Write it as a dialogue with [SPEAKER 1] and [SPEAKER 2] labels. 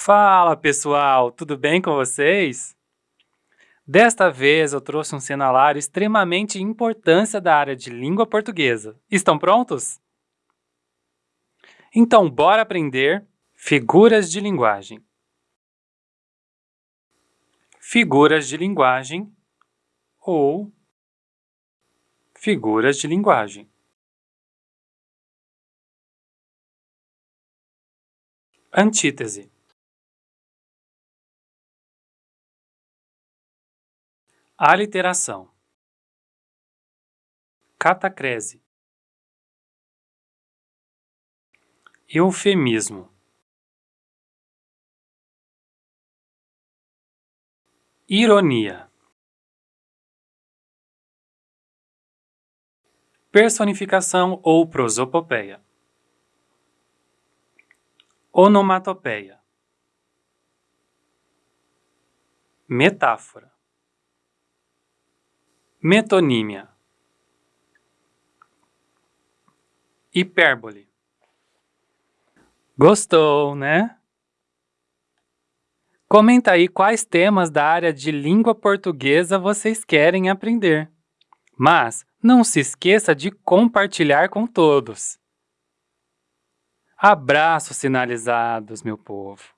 [SPEAKER 1] Fala pessoal, tudo bem com vocês? Desta vez eu trouxe um cenário extremamente importância da área de língua portuguesa. Estão prontos? Então, bora aprender figuras de linguagem. Figuras de linguagem ou figuras de linguagem. Antítese Aliteração. Catacrese. Eufemismo. Ironia. Personificação ou prosopopeia. Onomatopeia. Metáfora Metonímia Hipérbole Gostou, né? Comenta aí quais temas da área de língua portuguesa vocês querem aprender. Mas não se esqueça de compartilhar com todos. Abraços sinalizados, meu povo!